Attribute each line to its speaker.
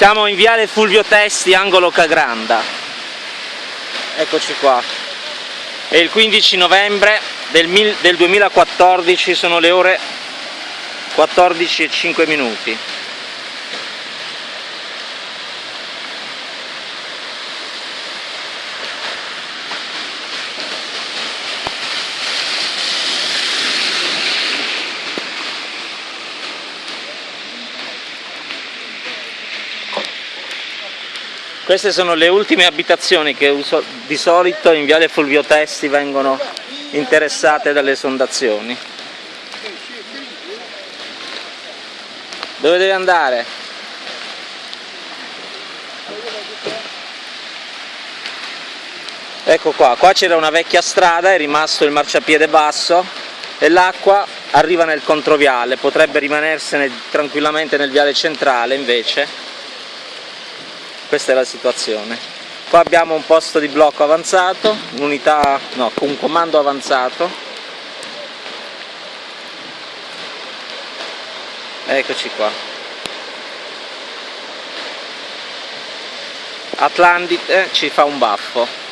Speaker 1: Siamo in viale Fulvio Testi, angolo Cagranda. Eccoci qua. È il 15 novembre del, mil, del 2014, sono le ore 14 e 5 minuti. Queste sono le ultime abitazioni che di solito in Viale Fulvio Testi vengono interessate dalle esondazioni. Dove devi andare? Ecco qua, qua c'era una vecchia strada, è rimasto il marciapiede basso e l'acqua arriva nel controviale, potrebbe rimanersene tranquillamente nel viale centrale invece questa è la situazione. Qua abbiamo un posto di blocco avanzato un'unità, no, un comando avanzato. Eccoci qua. Atlantide ci fa un baffo